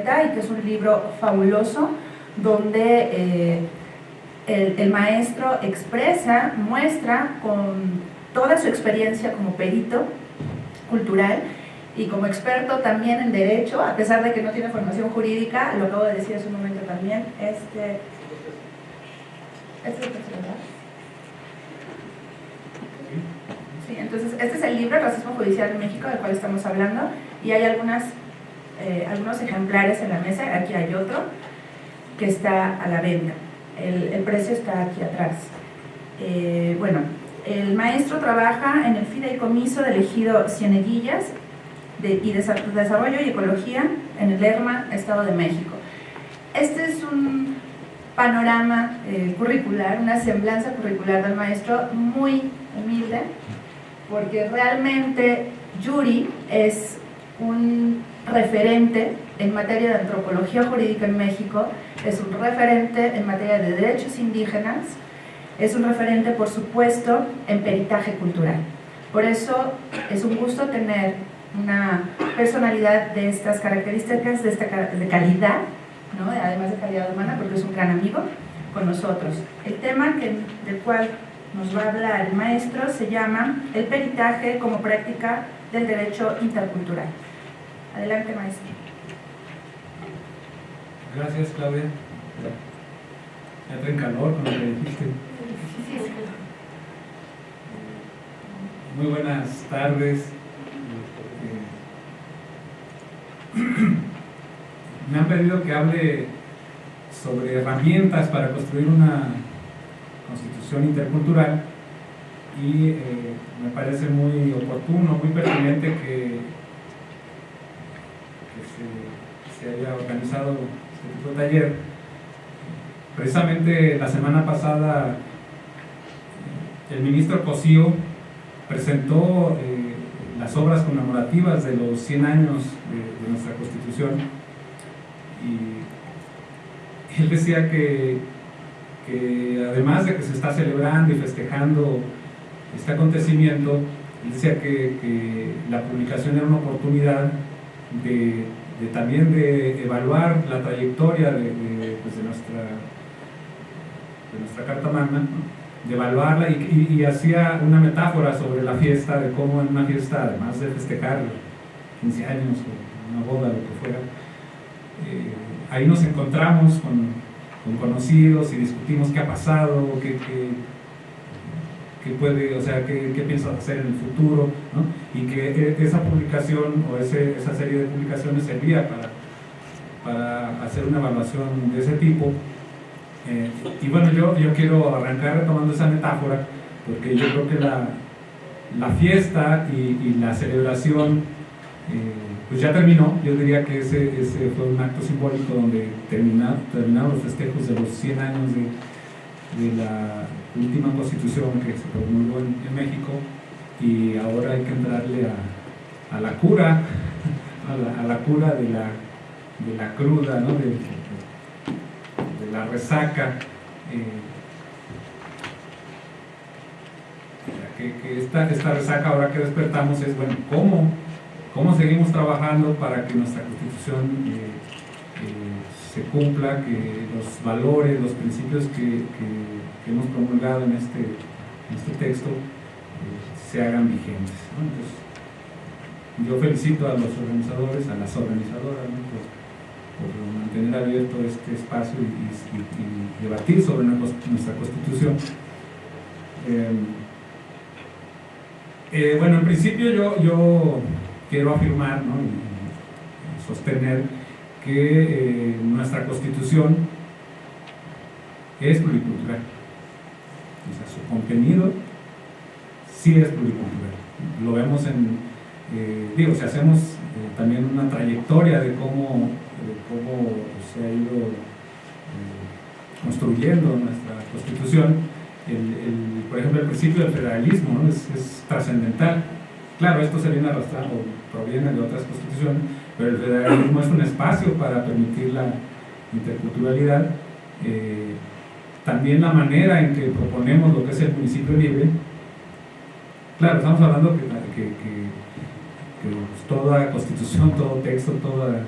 y que es un libro fabuloso donde eh, el, el, maestro expresa, muestra con toda su experiencia como perito cultural y como experto también en derecho, a pesar de que no tiene formación jurídica, lo acabo de decir hace un momento también, este, este es Sí, entonces este es el libro El racismo judicial en México del cual estamos hablando y hay algunas, eh, algunos ejemplares en la mesa, aquí hay otro que está a la venta, el, el precio está aquí atrás. Eh, bueno, el maestro trabaja en el fideicomiso del ejido Cieneguillas de, y Desarrollo y Ecología en el Lerma, Estado de México. Este es un panorama eh, curricular, una semblanza curricular del maestro muy humilde, porque realmente Yuri es un referente en materia de antropología jurídica en México, es un referente en materia de derechos indígenas, es un referente, por supuesto, en peritaje cultural. Por eso es un gusto tener una personalidad de estas características, de esta de calidad, ¿no? además de calidad humana, porque es un gran amigo, con nosotros. El tema del cual nos va a hablar el maestro se llama el peritaje como práctica del derecho intercultural. Adelante, maestro. Gracias, Claudia. Ya traen calor con lo que dijiste. Muy buenas tardes. Me han pedido que hable sobre herramientas para construir una constitución intercultural y eh, me parece muy oportuno, muy pertinente que, se, haya organizado este tipo de taller. Precisamente la semana pasada el ministro Cosío presentó eh, las obras conmemorativas de los 100 años de, nuestra Constitución y él decía que, además de que se está celebrando y festejando este acontecimiento, él decía que, la publicación era una oportunidad de, también de evaluar la trayectoria de, pues nuestra, de nuestra Carta Magna, de evaluarla y, hacía una metáfora sobre la fiesta, de cómo en una fiesta, además de festejar 15 años o una boda, lo que fuera, eh, ahí nos encontramos con, conocidos y discutimos qué ha pasado, qué, qué, puede, o sea, qué, qué piensas hacer en el futuro, ¿no? y que e, esa publicación o ese, esa serie de publicaciones servía para, para hacer una evaluación de ese tipo eh, y bueno, yo, yo quiero arrancar retomando esa metáfora, porque yo creo que la, la fiesta y, la celebración eh, pues ya terminó, yo diría que ese, ese fue un acto simbólico donde terminaron, terminaron los festejos de los 100 años de, de la última constitución que se promulgó en, México y ahora hay que entrarle a, a la cura, a la, a la, cura de la, de la cruda, ¿no? de, la resaca, eh, que, esta, esta, resaca ahora que despertamos es, bueno, ¿cómo, cómo seguimos trabajando para que nuestra constitución eh, eh, se cumpla, que los valores, los principios que, hemos promulgado en este, este texto se hagan vigentes. yo felicito a los organizadores, a las organizadoras, por mantener abierto este espacio y, debatir sobre nuestra Constitución. Em, eh, bueno, en principio yo, yo quiero afirmar y sostener que eh, nuestra Constitución es pluricultural. O sea, su contenido sí es pluricultural. Lo vemos en, eh, digo, si hacemos también una trayectoria de cómo cómo se ha ido eh, construyendo nuestra constitución, el, por ejemplo el principio del federalismo es, trascendental. Claro, esto se viene arrastrando, proviene de otras constituciones, pero el federalismo es un espacio para permitir la interculturalidad. Eh, también la manera en que proponemos lo que es el municipio libre. Claro, estamos hablando que, que, toda constitución, todo texto, toda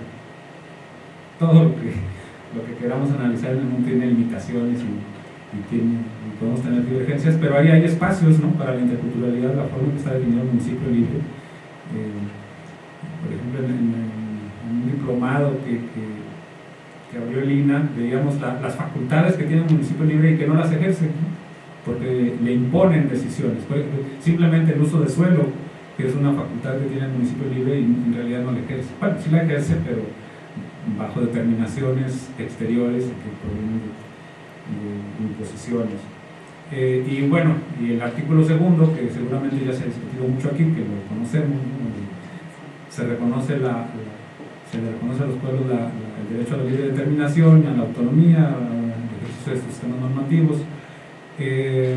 todo lo que, lo que queramos analizar en el mundo tiene limitaciones y, tiene, podemos tener divergencias, pero ahí hay espacios ¿no? para la interculturalidad, la forma que está definido el municipio libre. Eh, por ejemplo, en, un diplomado que, que, abrió el INA, veíamos las facultades que tiene el municipio libre y que no las ejerce, porque le imponen decisiones. simplemente el uso de suelo, que es una facultad que tiene el municipio libre y en realidad no la ejerce. Bueno, sí la ejerce, pero bajo determinaciones exteriores que provienen de, imposiciones. Eh, y bueno, y el artículo segundo, que seguramente ya se ha discutido mucho aquí, que lo conocemos, se reconoce la, se le reconoce a los pueblos el derecho a la libre determinación, a la autonomía, al ejercicio de sistemas normativos. Eh,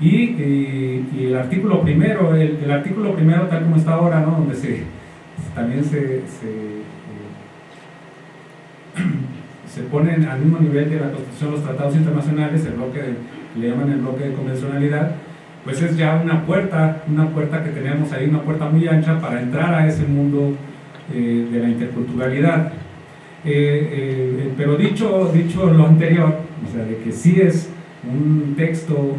y, el artículo primero, el, artículo primero tal como está ahora, ¿no? donde se, también se, se, eh, se, ponen al mismo nivel de la Constitución los tratados internacionales, el bloque le llaman el bloque de convencionalidad, pues es ya una puerta, una puerta que tenemos ahí, una puerta muy ancha para entrar a ese mundo eh, de la interculturalidad. Eh, pero dicho, dicho lo anterior, o sea, de que sí es un texto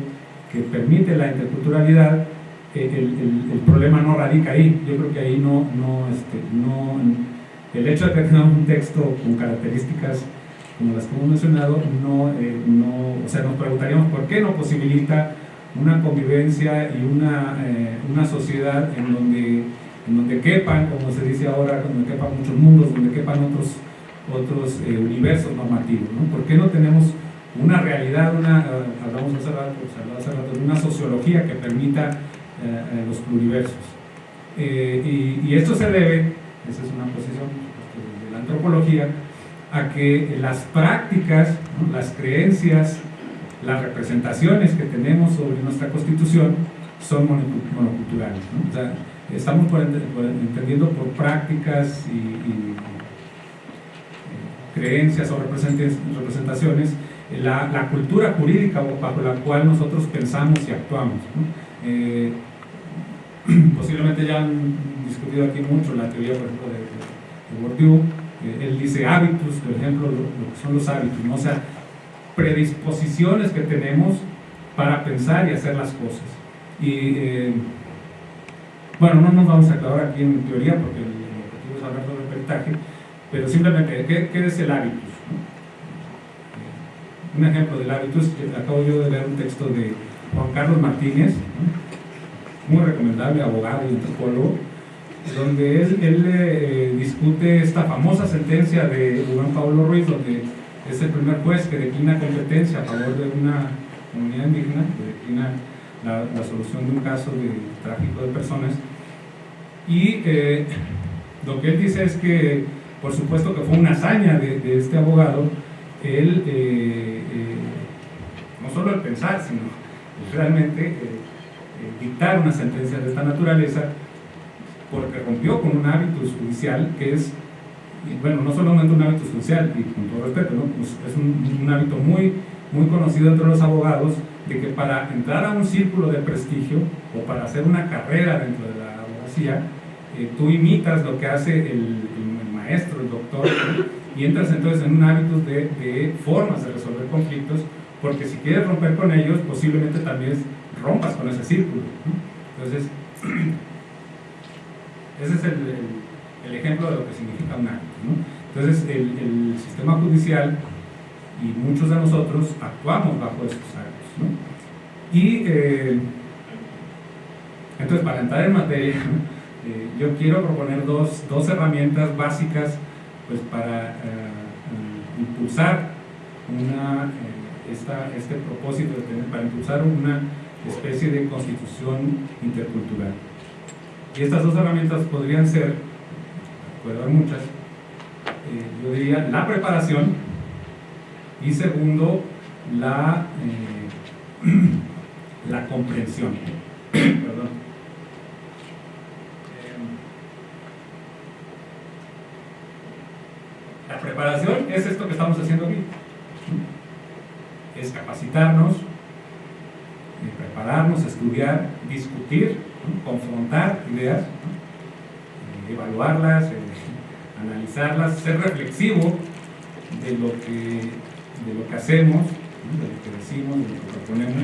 que permite la interculturalidad, eh, el, problema no radica ahí. Yo creo que ahí no, no, este, no el hecho de que tengamos un texto con características como las que hemos mencionado, no, eh, no, o sea, nos preguntaríamos por qué no posibilita una convivencia y una, eh, una sociedad en donde, en donde quepan, como se dice ahora, donde quepan muchos mundos, donde quepan otros, otros universos normativos. ¿no? ¿Por qué no tenemos una realidad, una, eh, hablamos hace rato, hace rato, una sociología que permita eh, eh, los pluriversos. y, esto se debe, esa es una posición de la antropología, a que las prácticas, las creencias, las representaciones que tenemos sobre nuestra constitución son monoculturales. O sea, estamos entendiendo por prácticas y, creencias o representaciones la, cultura jurídica bajo la cual nosotros pensamos y actuamos. Eh, posiblemente ya han discutido aquí mucho la teoría, por ejemplo, de, Bourdieu. Eh, él dice hábitos, por ejemplo, lo, que son los hábitos, o sea, predisposiciones que tenemos para pensar y hacer las cosas. Y eh, bueno, no nos vamos a aclarar aquí en teoría porque el, objetivo es hablar sobre el peritaje, pero simplemente, ¿qué, qué es el hábito? un ejemplo del hábito es que acabo yo de leer un texto de Juan Carlos Martínez, muy recomendable, abogado y antropólogo, donde él, él eh, discute esta famosa sentencia de Juan Pablo Ruiz, donde es el primer juez que declina competencia a favor de una comunidad indígena, que declina la, solución de un caso de tráfico de personas. Y eh, lo que él dice es que, por supuesto que fue una hazaña de, este abogado, él eh, eh, no solo el pensar, sino realmente dictar una sentencia de esta naturaleza, porque rompió con un hábito judicial que es, bueno, no solamente un hábito judicial, y con todo respeto, pues es un, hábito muy, muy conocido entre los abogados, de que para entrar a un círculo de prestigio o para hacer una carrera dentro de la abogacía, tú imitas lo que hace el, el maestro, el doctor, y entras entonces en un hábito de, formas de resolver conflictos, porque si quieres romper con ellos, posiblemente también rompas con ese círculo. Entonces, ese es el, ejemplo de lo que significa un hábito. Entonces, el, sistema judicial y muchos de nosotros actuamos bajo estos hábitos. Y eh, entonces, para entrar en materia, eh, yo quiero proponer dos, dos herramientas básicas pues para eh, impulsar una, esta, este propósito de tener, para impulsar una especie de constitución intercultural. Y estas dos herramientas podrían ser, puede haber muchas, yo diría la preparación y segundo, la, la comprensión. Perdón. La preparación es esto que estamos haciendo aquí. Es capacitarnos, eh, prepararnos, estudiar, discutir, confrontar ideas, eh, evaluarlas, eh, analizarlas, ser reflexivo de lo que, de lo que hacemos, de lo que decimos, de lo que proponemos,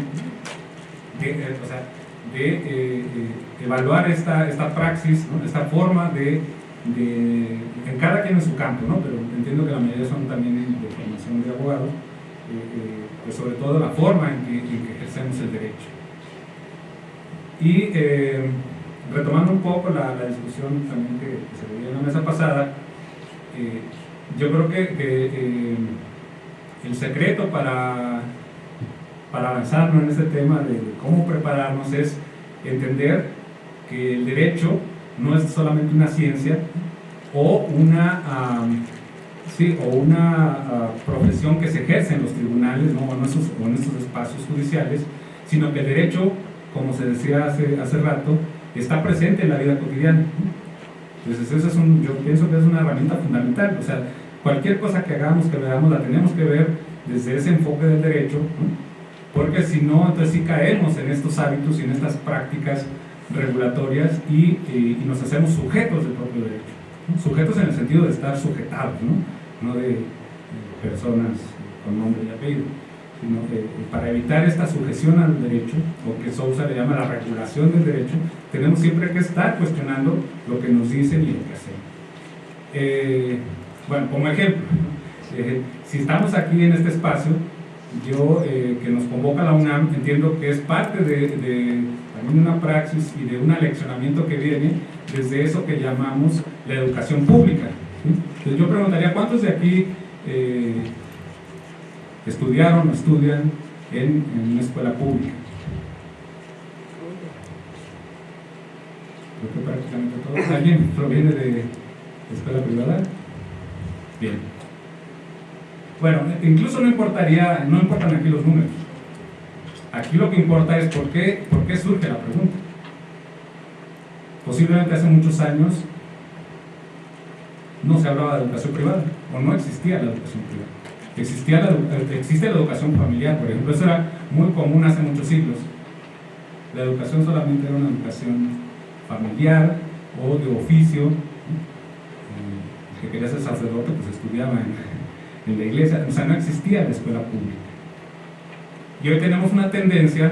de, eh, o sea, de eh, eh, evaluar esta, esta praxis, esta forma de, en cada quien en su campo, ¿no? pero entiendo que la mayoría son también de formación de abogados, pues sobre todo la forma en que, que ejercemos el derecho. Y retomando un poco la, discusión también que, se veía en la mesa pasada, yo creo que, el secreto para, para avanzar en este tema de cómo prepararnos es entender que el derecho no es solamente una ciencia o una, sí, o una ah, profesión que se ejerce en los tribunales ¿no? o, en esos, en estos espacios judiciales, sino que el derecho, como se decía hace, hace rato, está presente en la vida cotidiana. Entonces, eso es un, yo pienso que es una herramienta fundamental. O sea, cualquier cosa que hagamos, que veamos, la tenemos que ver desde ese enfoque del derecho, porque si no, entonces sí caemos en estos hábitos y en estas prácticas regulatorias y, nos hacemos sujetos del propio derecho. Sujetos en el sentido de estar sujetados, no, no de personas con nombre y apellido sino que para evitar esta sujeción al derecho, o que Sousa le llama la regulación del derecho, tenemos siempre que estar cuestionando lo que nos dicen y lo que hacen. Eh, bueno, como ejemplo, eh, si estamos aquí en este espacio, yo eh, que nos convoca la UNAM, entiendo que es parte de, también una praxis y de un aleccionamiento que viene desde eso que llamamos la educación pública. Entonces yo preguntaría, ¿cuántos de aquí estudiaron o estudian en, una escuela pública. Creo que prácticamente todos. ¿Alguien proviene de escuela privada? Bien. Bueno, incluso no importaría, no importan aquí los números. Aquí lo que importa es por qué, por qué surge la pregunta. Posiblemente hace muchos años no se hablaba de educación privada o no existía la educación privada existía la, existe la educación familiar, por ejemplo, eso era muy común hace muchos siglos. La educación solamente era una educación familiar o de oficio. Que quería ser sacerdote pues estudiaba en, la iglesia, o sea, no existía la escuela pública. Y hoy tenemos una tendencia,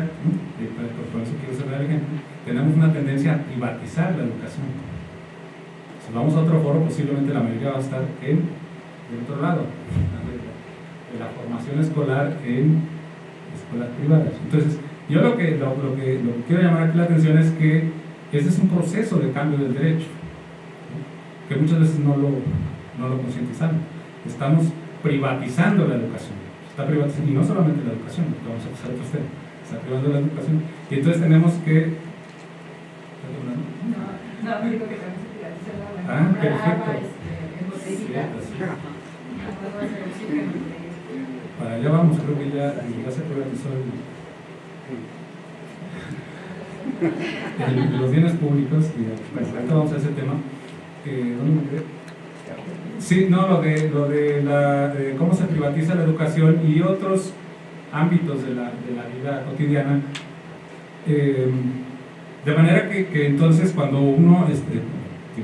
por eso quiero cerrar el ejemplo, tenemos una tendencia a privatizar la educación. Si vamos a otro foro, posiblemente la mayoría va a estar en el otro lado de la formación escolar en escuelas privadas. Entonces, yo lo que, lo, que, lo que quiero llamar aquí la atención es que ese es un proceso de cambio del derecho, que muchas veces no lo, no lo concientizamos. Estamos privatizando la educación. Está privatizando, y no solamente la educación, que vamos a pasar otros temas, está privando la educación. Y entonces tenemos que... No, no, digo que también se privatiza la Ah, perfecto. Este, para allá vamos, creo que ya, ya se privatizó el, los bienes públicos, y ahorita vamos a ese tema. ¿Dónde me quedé? Sí, no, lo de, lo de, la, cómo se privatiza la educación y otros ámbitos de la, de la vida cotidiana. Eh, de manera que, que, entonces cuando uno, este,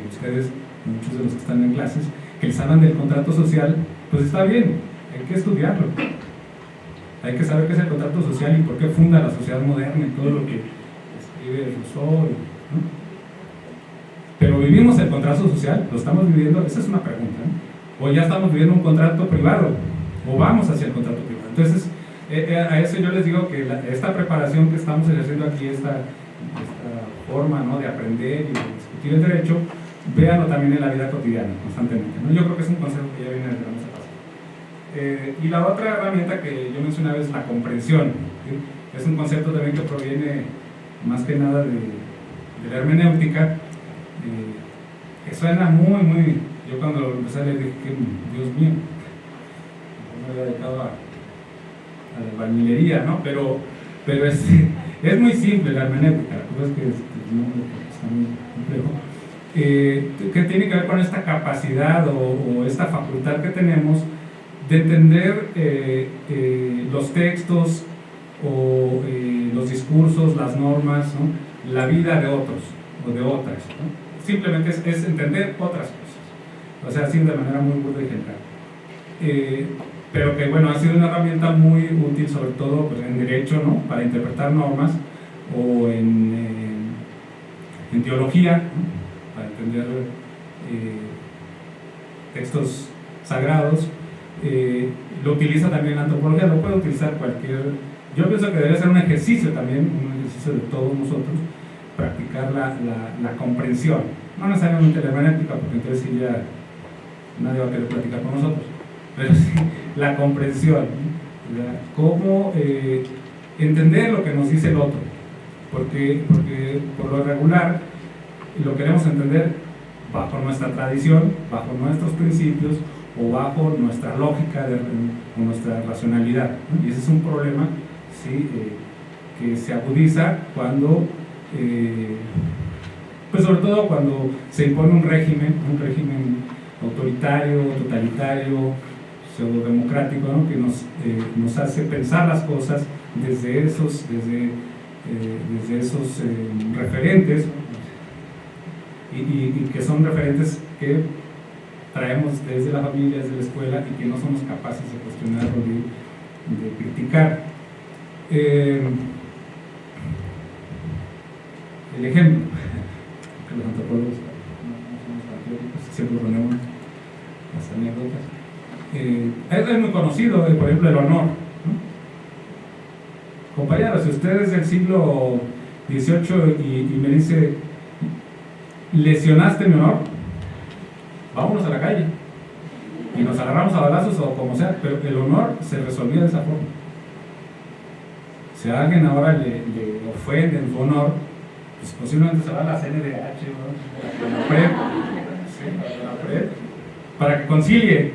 ustedes, muchos de los que están en clases, que les del contrato social, pues está bien, hay que estudiarlo. Hay que saber qué es el contrato social y por qué funda la sociedad moderna y todo lo que escribe Rousseau. Pero vivimos el contrato social, lo estamos viviendo, esa es una pregunta. O ya estamos viviendo un contrato privado, o vamos hacia el contrato privado. Entonces, eh, eh, a eso yo les digo que esta preparación que estamos ejerciendo aquí, esta, forma ¿no? de aprender y de discutir el derecho, véanlo también en la vida cotidiana, constantemente. Yo creo que es un consejo que ya viene desde la eh, y la otra herramienta que yo mencionaba es la comprensión. Es un concepto también que proviene más que nada de, la hermenéutica, eh, que suena muy, muy... Yo cuando lo empecé a leer dije, Dios mío, me había dedicado a, la albañilería, ¿no? Pero, pero es, es muy simple la hermenéutica, la cosa es que es, está muy complejo. Eh, que tiene que ver con esta capacidad o, esta facultad que tenemos de entender eh, eh, los textos o eh, los discursos, las normas, la vida de otros o de otras. Simplemente es, entender otras cosas. o sea, así de manera muy burda y general. Eh, pero que bueno, ha sido una herramienta muy útil sobre todo pues, en derecho, ¿no? Para interpretar normas o en, eh, teología, para entender eh, textos sagrados. lo utiliza también la antropología, lo puede utilizar cualquier... Yo pienso que debería ser un ejercicio también, un ejercicio de todos nosotros, practicar la, la, la comprensión. No necesariamente la hermenéutica, porque entonces ya nadie va a querer platicar con nosotros, pero sí la comprensión, cómo eh, entender lo que nos dice el otro, porque, porque por lo regular lo queremos entender bajo nuestra tradición, bajo nuestros principios o bajo nuestra lógica de, o nuestra racionalidad. Y ese es un problema ¿sí? Eh, que se agudiza cuando, eh, pues sobre todo cuando se impone un régimen, un régimen autoritario, totalitario, pseudo-democrático, ¿no? que nos, eh, nos, hace pensar las cosas desde esos, desde, eh, desde esos eh, referentes y, que son referentes que traemos desde la familia, desde la escuela y que no somos capaces de cuestionar o de, de criticar. El ejemplo, que los antropólogos no somos patrióticos, siempre ponemos las anécdotas. Eh, es muy conocido, eh, por ejemplo, el honor. Compañeros, si usted es del siglo XVIII y, me dice, lesionaste mi honor, vámonos a la calle. Y nos agarramos a balazos o como sea, pero el honor se resolvía de esa forma. Si alguien ahora le, ofende en su honor, pues posiblemente se va a la CNDH, ¿no? la PREP, para que concilie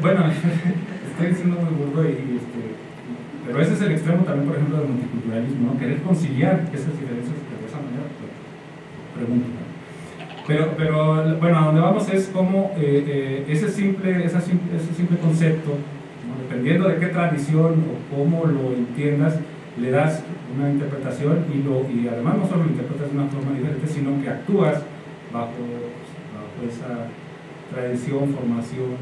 bueno, estoy diciendo muy burdo y, este, pero ese es el extremo también, por ejemplo, del multiculturalismo, ¿no? querer conciliar esas diferencias de esa manera, pues, pregunto. Pero, pero bueno, a donde vamos es como eh, eh, ese, simple, ese simple concepto, dependiendo de qué tradición o cómo lo entiendas, le das una interpretación y, lo, y además no solo lo interpretas de una forma diferente, sino que actúas bajo esa tradición, formación,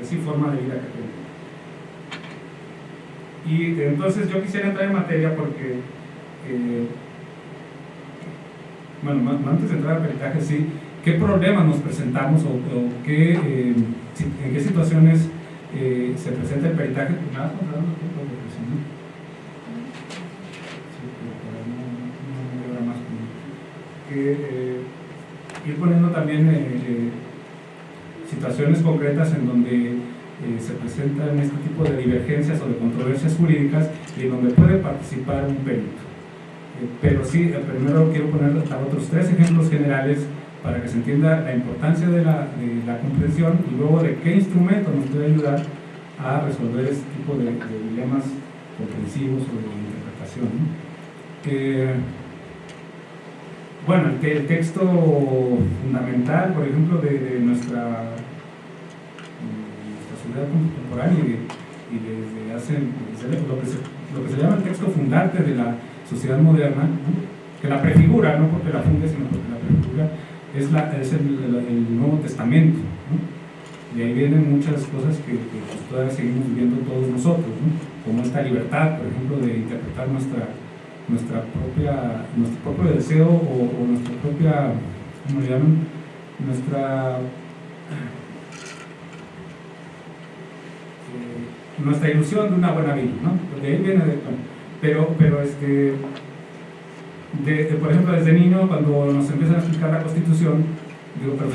así forma de vida que tenemos. Y entonces yo quisiera entrar en materia porque, eh, bueno, antes de entrar al peritaje, sí, ¿qué problemas nos presentamos o, qué, eh, en qué situaciones eh, se presenta el peritaje? Pues nada, eh, ir poniendo también eh, eh, situaciones concretas en donde se presentan este tipo de divergencias o de controversias jurídicas y en donde puede participar un perito. pero sí, primero quiero poner otros tres ejemplos generales para que se entienda la importancia de la, de la comprensión y luego de qué instrumento nos puede ayudar a resolver este tipo de, dilemas comprensivos o de interpretación. Bueno, el, texto fundamental, por ejemplo, de, nuestra, sociedad contemporánea y, desde hace lo que se llama el texto fundante de la sociedad moderna, que la prefigura, no porque la funde, sino porque la prefigura, es, la, es el, Nuevo Testamento. Y ahí vienen muchas cosas que, pues, todavía seguimos viviendo todos nosotros, como esta libertad, por ejemplo, de interpretar nuestra nuestra propia, nuestro propio deseo o, nuestra propia, ¿cómo le llaman? Nuestra, eh, nuestra ilusión de una buena vida, ¿no? Porque ahí viene de, pero, pero este, de, por ejemplo, desde niño, cuando nos empiezan a explicar la Constitución, digo, perdón,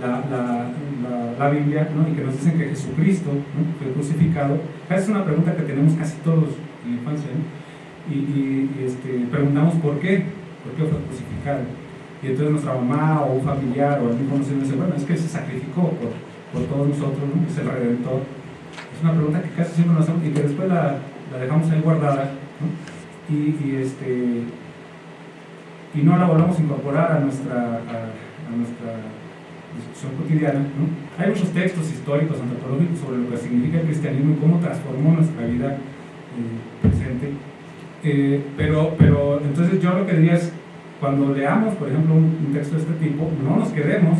la, la, la, Biblia, ¿no? y que nos dicen que Jesucristo fue crucificado, esa es una pregunta que tenemos casi todos en la infancia, ¿no? y, este, preguntamos por qué, por qué fue crucificado. Y entonces nuestra mamá o un familiar o algún conocido dice, bueno, es que se sacrificó por, por todos nosotros, ¿no? es el Redentor. Es una pregunta que casi siempre nos hacemos y que después la dejamos ahí guardada ¿no? Y, este, y no la volvamos a incorporar a nuestra, a, nuestra discusión cotidiana. Hay muchos textos históricos, antropológicos sobre lo que significa el cristianismo y cómo transformó nuestra vida eh, presente Eh, pero, pero entonces yo lo que diría es, cuando leamos, por ejemplo, un, texto de este tipo, no nos quedemos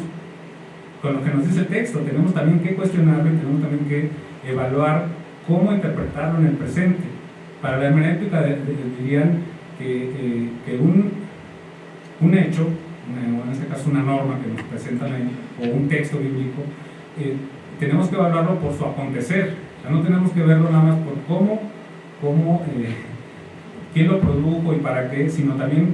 con lo que nos dice el texto, tenemos también que cuestionarlo y tenemos también que evaluar cómo interpretarlo en el presente. Para la hermenéutica dirían que, un, un hecho, en este caso una norma que nos presentan ahí, o un texto bíblico, eh, tenemos que evaluarlo por su acontecer, no tenemos que verlo nada más por cómo, cómo eh, quién lo produjo y para qué, sino también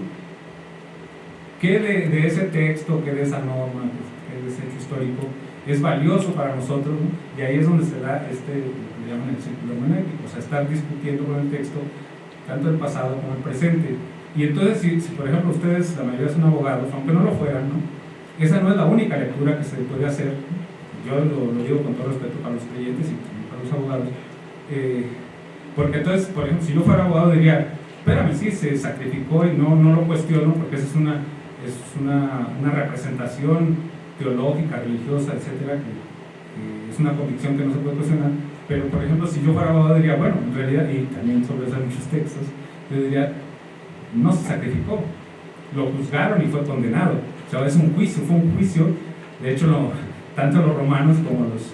qué de, ese texto, qué de esa norma, qué de ese hecho histórico es valioso para nosotros, y ahí es donde se da este, le llaman el círculo hermenéutico, o sea, estar discutiendo con el texto tanto el pasado como el presente. Y entonces, si, por ejemplo ustedes, la mayoría son abogados, aunque no lo fueran, ¿no? esa no es la única lectura que se puede hacer, yo lo, lo digo con todo respeto para los creyentes y para los abogados, eh, porque entonces, por ejemplo, si yo fuera abogado diría, espérame, sí, se sacrificó y no, no lo cuestiono porque esa es una, es una, una representación teológica, religiosa, etcétera, que, es una convicción que no se puede cuestionar. Pero, por ejemplo, si yo fuera abogado, diría, bueno, en realidad, y también sobre eso hay muchos textos, yo diría, no se sacrificó, lo juzgaron y fue condenado. O sea, es un juicio, fue un juicio. De hecho, tanto los romanos como los,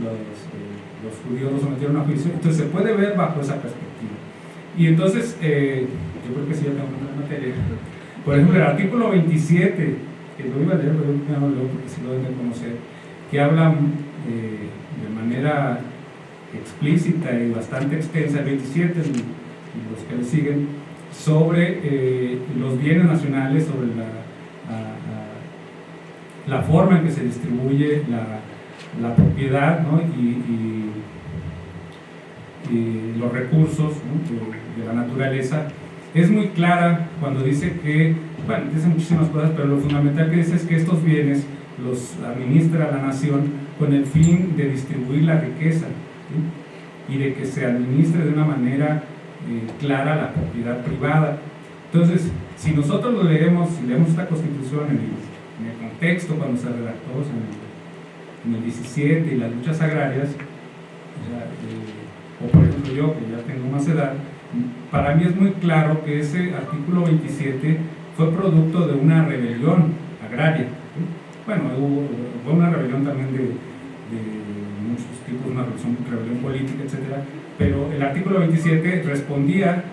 los, eh, los, judíos lo sometieron a juicio. Entonces, se puede ver bajo esa perspectiva. Y entonces, eh, yo creo que sí, ya tengo una materia. Por ejemplo, el artículo 27, que lo iba a leer, pero no lo leo porque sí lo deben conocer, que habla eh, de manera explícita y bastante extensa, el 27 y los que le siguen, sobre eh, los bienes nacionales, sobre la, la, forma en que se distribuye la, propiedad y, los recursos de, la naturaleza. Es muy clara cuando dice que, bueno, dice muchísimas cosas, pero lo fundamental que dice es que estos bienes los administra la nación con el fin de distribuir la riqueza y de que se administre de una manera eh, clara la propiedad privada. Entonces, si nosotros lo leemos, si leemos esta constitución en el, contexto cuando se redactó, en el, en el 17 y las luchas agrarias, eh, o por ejemplo yo que ya tengo más edad, para mí es muy claro que ese artículo 27 fue producto de una rebelión agraria. Bueno, hubo, fue una rebelión también de, tipos, una rebelión, rebelión política, etcétera, pero el artículo 27 respondía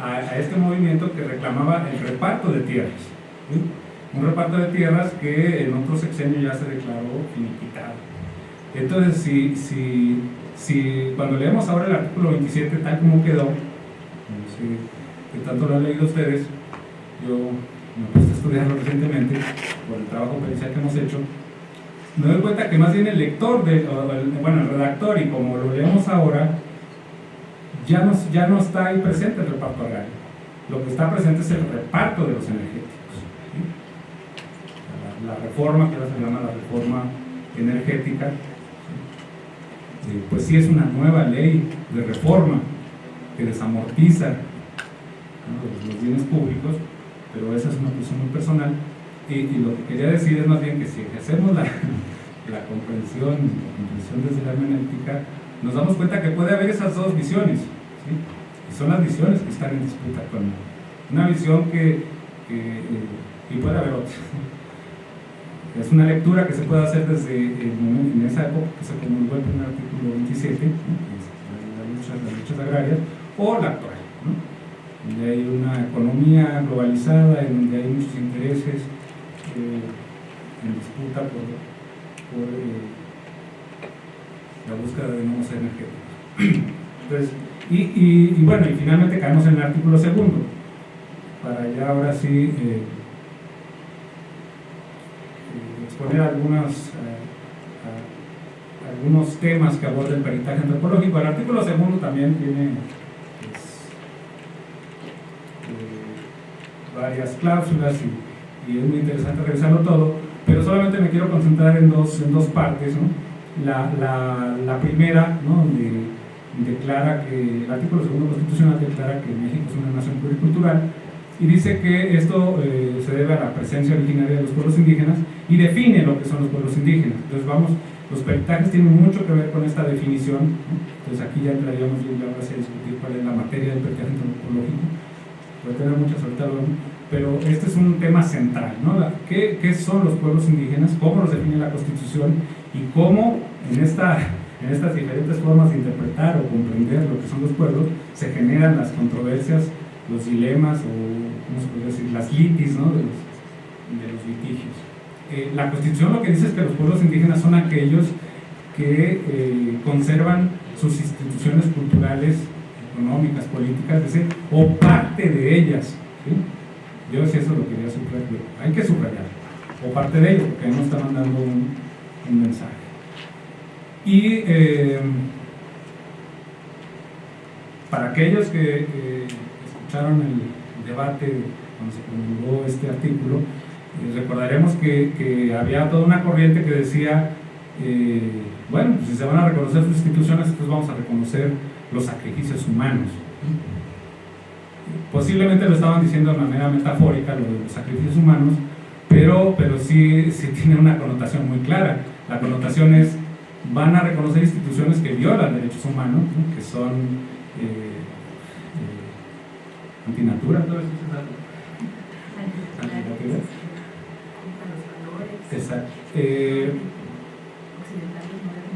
a, este movimiento que reclamaba el reparto de tierras. Un reparto de tierras que en otro sexenio ya se declaró finiquitado. Entonces, si, si, si cuando leemos ahora el artículo 27 tal como quedó, qué tanto lo han leído ustedes, yo me puse a estudiarlo recientemente por el trabajo pericial que hemos hecho, me doy cuenta que más bien el lector, de, bueno, el redactor, y como lo leemos ahora, ya no, ya no está ahí presente el reparto agrario. Lo que está presente es el reparto de los energéticos. La, reforma, que ahora se llama la reforma energética, eh, pues sí es una nueva ley de reforma que desamortiza los, bienes públicos, pero esa es una cuestión muy personal. Y, lo que quería decir es más bien que si hacemos la, la comprensión, la comprensión desde la hermenéutica, nos damos cuenta que puede haber esas dos visiones. Y son las visiones que están en disputa con una visión que, eh, y puede haber otra. Es una lectura que se puede hacer desde el momento, en esa época que se comunicó el primer artículo 27, que es las, luchas, agrarias, o la actual, donde hay una economía globalizada, en donde hay muchos intereses en disputa por, eh, la búsqueda de nuevos energéticos. Entonces, y, bueno, y finalmente caemos en el artículo segundo, para ya ahora sí eh, eh, exponer algunos, eh, algunos temas que aborda el peritaje antropológico. El artículo segundo también tiene pues, varias cláusulas y, es muy interesante revisarlo todo, pero solamente me quiero concentrar en dos, en dos partes. La, la, la primera, ¿no? donde declara que, el artículo segundo constitucional declara que México es una nación pluricultural y dice que esto eh, se debe a la presencia originaria de los pueblos indígenas y define lo que son los pueblos indígenas. Entonces vamos, Los peritajes tienen mucho que ver con esta definición, entonces aquí ya entraríamos bien ahora a discutir cuál es la materia del peritaje antropológico, puede tener muchas ahorita, pero este es un tema central, ¿no? ¿Qué, ¿Qué, son los pueblos indígenas? ¿Cómo los define la Constitución? Y cómo en, esta, en estas diferentes formas de interpretar o comprender lo que son los pueblos se generan las controversias, los dilemas o, ¿cómo se puede decir?, las litis, ¿no? De los, de los litigios. Eh, la Constitución lo que dice es que los pueblos indígenas son aquellos que eh, conservan sus instituciones culturales, económicas, políticas, es decir, o parte de ellas. Yo si eso lo quería subrayar, hay que subrayar, o parte de ello, porque no está mandando un, mensaje. Y eh, para aquellos que escucharon el debate cuando se promulgó este artículo, recordaremos que, había toda una corriente que decía, eh, bueno, si se van a reconocer sus instituciones, entonces vamos a reconocer los sacrificios humanos. Posiblemente lo estaban diciendo de manera metafórica, lo de los sacrificios humanos, pero, pero sí, sí tiene una connotación muy clara. La connotación es, van a reconocer instituciones que violan derechos humanos, que son eh, eh, antinatura, todo eso Exacto. Eh,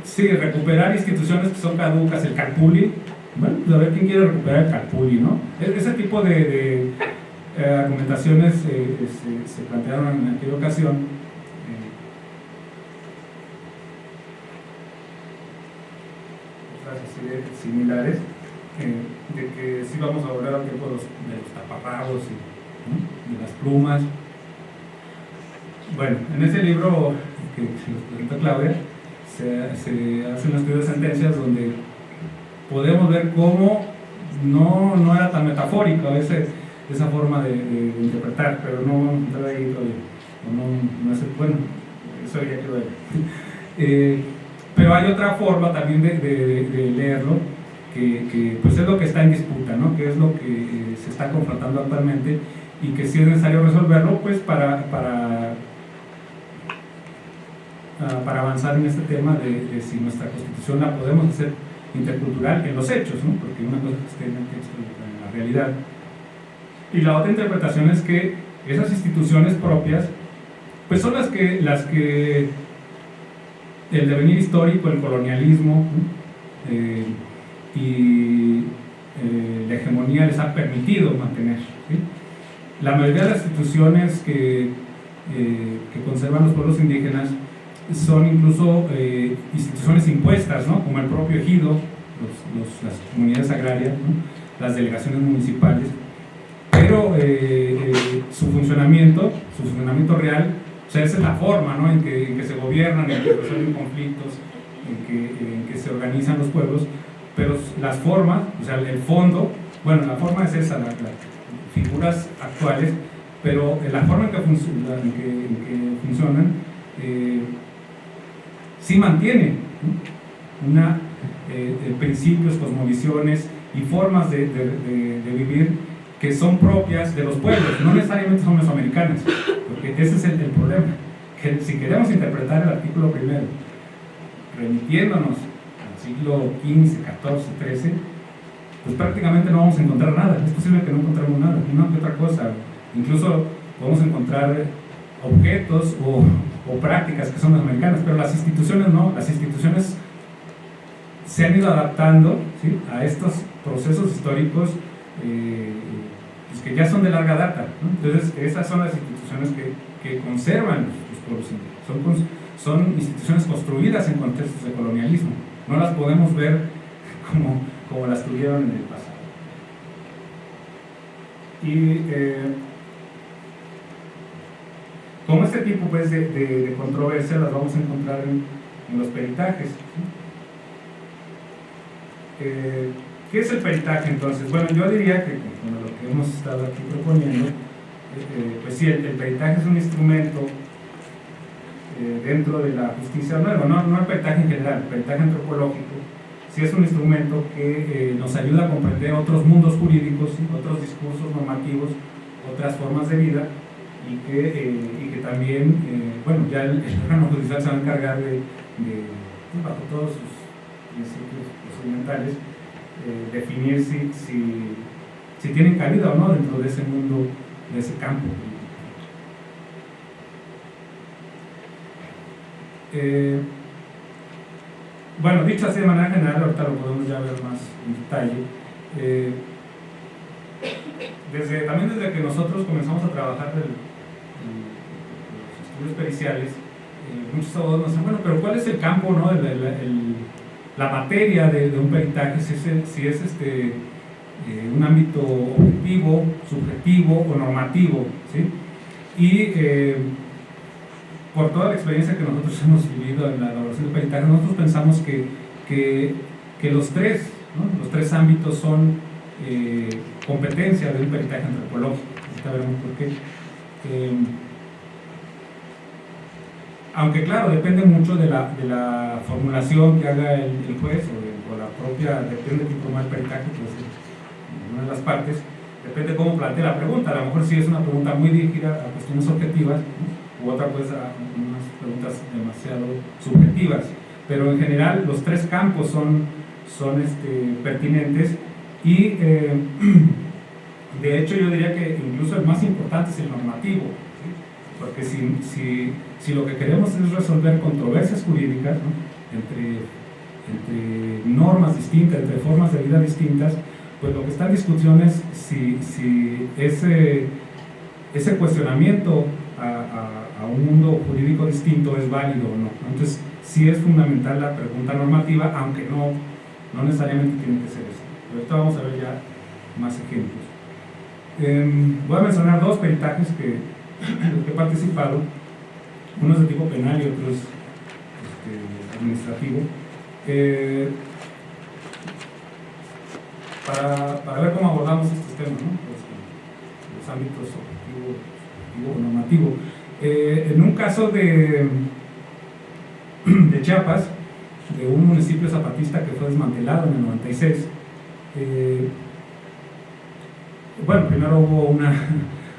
sí, recuperar instituciones que son caducas, el Calpuli. Bueno, pues a ver quién quiere recuperar el Calpuli, ¿no? E-, ese tipo de, eh, argumentaciones eh, se, plantearon en aquella ocasión. Eh, similares, de que sí vamos a volver al tiempo de los, de los taparrabos y de las plumas. Bueno, en ese libro que nos presenta Claudia, se, hace un estudio de sentencias donde podemos ver cómo no, no era tan metafórica ese, esa forma de, interpretar, pero no vamos a entrar ahí todavía. No, no es, bueno, eso ya quedó ahí. Eh, pero hay otra forma también de, de leerlo, que, que, pues es lo que está en disputa, ¿no? que es lo que eh, se está confrontando actualmente y que si es necesario resolverlo pues para, para Ah, para avanzar en este tema de, si nuestra constitución la podemos hacer intercultural en los hechos, ¿no? porque una cosa es que esté en el texto en la realidad. Y la otra interpretación es que esas instituciones propias, pues son las que, las que el devenir histórico, el colonialismo eh, y eh, la hegemonía les ha permitido mantener. La mayoría de las instituciones que, eh, que conservan los pueblos indígenas son incluso eh, instituciones impuestas, ¿no? como el propio ejido, las comunidades agrarias, las delegaciones municipales, pero eh, eh, su funcionamiento, su funcionamiento real, o sea, esa es la forma ¿no? en, que, se gobiernan, en que resuelven conflictos, en que, se organizan los pueblos, pero las formas, o sea, el fondo, bueno, la forma es esa, las figuras actuales, pero la forma en que, funcionan sí mantiene una, eh, principios, cosmovisiones y formas de, vivir que son propias de los pueblos, no necesariamente son mesoamericanas, porque ese es el, problema, que si queremos interpretar el artículo primero, remitiéndonos al siglo XV, XIV, XIII, pues prácticamente no vamos a encontrar nada, es posible que no encontremos nada, una que otra cosa, incluso podemos encontrar objetos o o prácticas que son las americanas, pero las instituciones no, las instituciones se han ido adaptando a estos procesos históricos eh, pues que ya son de larga data. Entonces, esas son las instituciones que, que conservan los pueblos indígenas. Son, instituciones construidas en contextos de colonialismo. No las podemos ver como, como las tuvieron en el pasado. Y eh, como este tipo pues, de, de, controversia las vamos a encontrar en, los peritajes. Eh, ¿Qué es el peritaje entonces? Bueno, yo diría que con lo que hemos estado aquí proponiendo, eh, eh, pues sí, el, peritaje es un instrumento dentro de la justicia nueva, no, no el peritaje en general, el peritaje antropológico, sí es un instrumento que nos ayuda a comprender otros mundos jurídicos, otros discursos normativos, otras formas de vida, y que, eh, y que también, eh, bueno, ya el, órgano judicial se va a encargar de, bajo todos sus principios procedimentales, eh, definir si, si, tienen cabida o no dentro de ese mundo, de ese campo. Bueno, dicho así de manera general, ahorita lo podemos ya ver más en detalle. Desde, también desde que nosotros comenzamos a trabajar el, los estudios periciales, eh, muchos abogados nos dicen, bueno, pero ¿cuál es el campo, no? la materia de, un peritaje, si es, si es este, eh, un ámbito objetivo, subjetivo o normativo, ¿sí? Y eh, por toda la experiencia que nosotros hemos vivido en la elaboración de peritaje, nosotros pensamos que, que, los tres, los tres ámbitos son eh, competencia de un peritaje antropológico. Ahorita veremos por qué. Eh, aunque claro, depende mucho de la, de la formulación que haga el, juez o, la propia, depende de el peritaje, pues una de las partes, depende cómo plantea la pregunta. A lo mejor si es una pregunta muy dirigida a cuestiones objetivas, u otra pues a unas preguntas demasiado subjetivas. Pero en general los tres campos son, son este, pertinentes y eh, de hecho yo diría que incluso el más importante es el normativo, porque si, si, si, lo que queremos es resolver controversias jurídicas entre, entre normas distintas, entre formas de vida distintas, pues lo que está en discusión es si, si ese, ese cuestionamiento a, a, un mundo jurídico distinto es válido o no. Entonces, sí es fundamental la pregunta normativa, aunque no, no necesariamente tiene que ser eso. Pero ahorita vamos a ver ya más ejemplos. Em, voy a mencionar dos peritajes que, he participado. Uno es de tipo penal y otro es este, administrativo. Eh, para, ver cómo abordamos estos temas. Pues, los ámbitos objetivo, normativo. Eh, en un caso de, de Chiapas, de un municipio zapatista que fue desmantelado en el 96, eh, bueno, primero hubo una,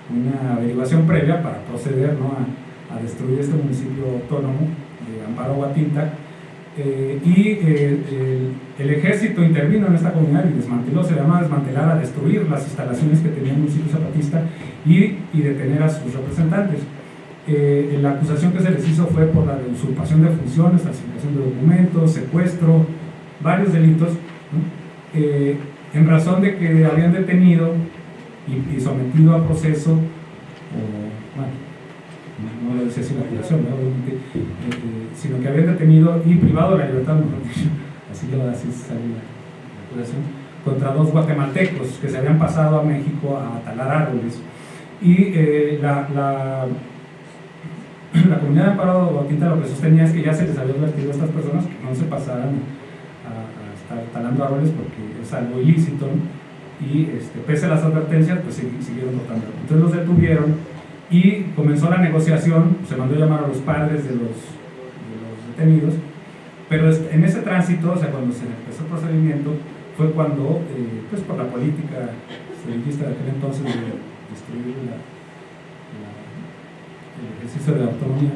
una, averiguación previa para proceder a, destruir este municipio autónomo de Amparo Guatinta eh, y eh, el, ejército intervino en esta comunidad y desmanteló, se llama desmantelar a destruir las instalaciones que tenía el municipio zapatista y, y detener a sus representantes. la acusación que se les hizo fue por la usurpación de funciones, falsificación de documentos, secuestro, varios delitos. Eh, en razón de que habían detenido y, sometido a proceso, o, bueno, no, le decía sin acusación, eh, eh, sino que habían detenido y privado de la libertad, así que así salió la, acusación, contra dos guatemaltecos que se habían pasado a México a talar árboles. Y la, la, la, comunidad de Amparo Bautista lo que sostenía es que ya se les había advertido a estas personas que no se pasaran talando árboles porque es algo ilícito y este, pese a las advertencias pues siguieron cortando. Entonces los detuvieron y comenzó la negociación, se mandó a llamar a los padres de los, de los detenidos, pero en ese tránsito, o sea, cuando se empezó el procedimiento, fue cuando, eh, pues por la política servillista de aquel entonces de destruir la, el ejercicio de la autonomía,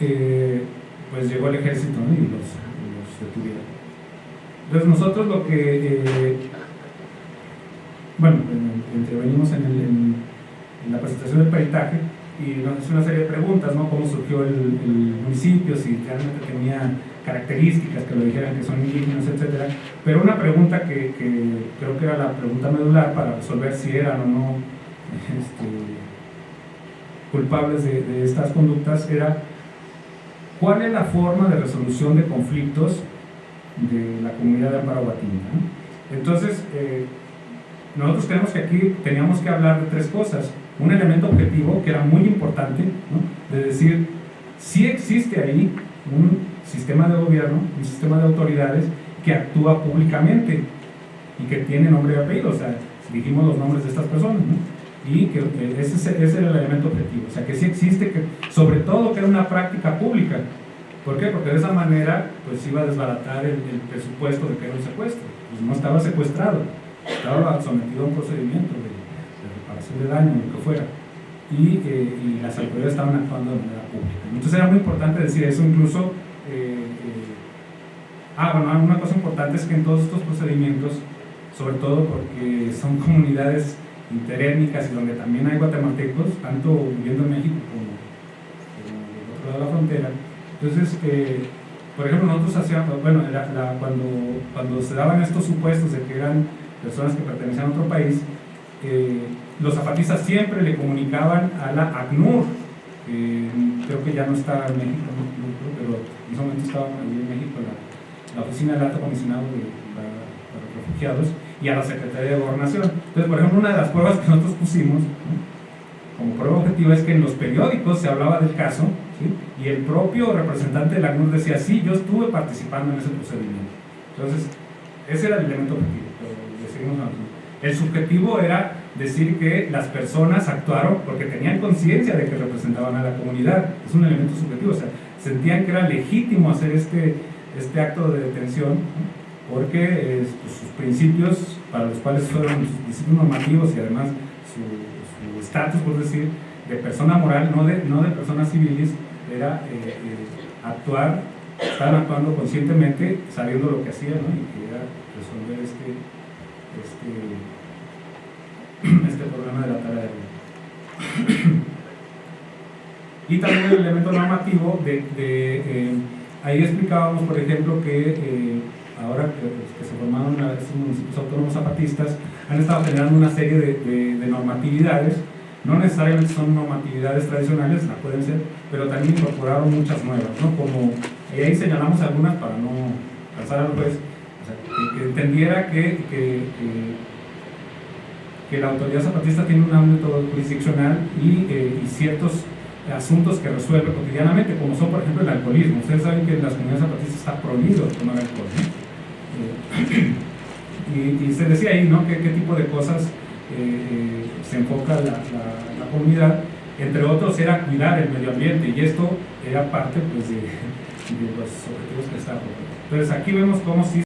eh, pues llegó el ejército y los, los detuvieron. Entonces nosotros lo que, eh, bueno, intervenimos en, la presentación del peritaje y nos hizo una serie de preguntas, ¿no? Cómo surgió el, municipio, si realmente tenía características que lo dijeran que son indígenas, etc. Pero una pregunta que, creo que era la pregunta medular para resolver si eran o no este, culpables de, de estas conductas era ¿cuál es la forma de resolución de conflictos de la comunidad de Amparo Entonces, eh, nosotros creemos que aquí teníamos que hablar de tres cosas. Un elemento objetivo que era muy importante, de decir, si existe ahí un sistema de gobierno, un sistema de autoridades que actúa públicamente y que tiene nombre y apellido, o sea, dijimos los nombres de estas personas, y que ese, ese era el elemento objetivo, o sea, que sí existe, que sobre todo que era una práctica pública, ¿Por qué? Porque de esa manera pues iba a desbaratar el, presupuesto de que era un secuestro. Pues no estaba secuestrado, estaba sometido a un procedimiento de, reparación de daño, lo que fuera. Y, eh, y, las autoridades estaban actuando de manera pública. Entonces era muy importante decir eso, incluso eh, ah, bueno, una cosa importante es que en todos estos procedimientos, sobre todo porque son comunidades interétnicas y donde también hay guatemaltecos, tanto viviendo en México como, del otro lado de la frontera, entonces, por ejemplo, nosotros hacíamos, bueno, cuando, cuando se daban estos supuestos de que eran personas que pertenecían a otro país, eh, los zapatistas siempre le comunicaban a la ACNUR, que creo que ya no está en México, pero en ese momento estaba en México la, oficina del alto comisionado para, los refugiados, y a la Secretaría de Gobernación. Entonces, por ejemplo, una de las pruebas que nosotros pusimos como prueba objetiva es que en los periódicos se hablaba del caso y el propio representante de la ACNUR decía, sí, yo estuve participando en ese procedimiento. Entonces, ese era el elemento objetivo, El subjetivo era decir que las personas actuaron porque tenían conciencia de que representaban a la comunidad. Es un elemento subjetivo, o sea, sentían que era legítimo hacer este, este acto de detención porque pues, sus principios, para los cuales fueron sus principios normativos y además su estatus, por decir, de persona moral, no de, no de personas civiles, era eh, eh, actuar, estaban actuando conscientemente, sabiendo lo que hacían, ¿no? y que era resolver este, este, este problema de la tarea de Y también el elemento normativo de, eh, ahí explicábamos, por ejemplo, que ahora que, se formaron estos municipios autónomos zapatistas, han estado generando una serie de, de normatividades no necesariamente son normatividades tradicionales, la pueden ser, pero también incorporaron muchas nuevas, ¿no? Como, y ahí señalamos algunas para no cansar al juez, que, entendiera que, que, que, la autoridad zapatista tiene un ámbito jurisdiccional y, eh, y, ciertos asuntos que resuelve cotidianamente, como son, por ejemplo, el alcoholismo. Ustedes saben que en las comunidades zapatistas está prohibido tomar alcohol. Eh, y, y, se decía ahí, ¿no? ¿Qué, qué tipo de cosas eh, se enfoca la, la, comunidad, entre otros era cuidar el medio ambiente y esto era parte pues, de, de los objetivos que estaban. Entonces aquí vemos cómo sí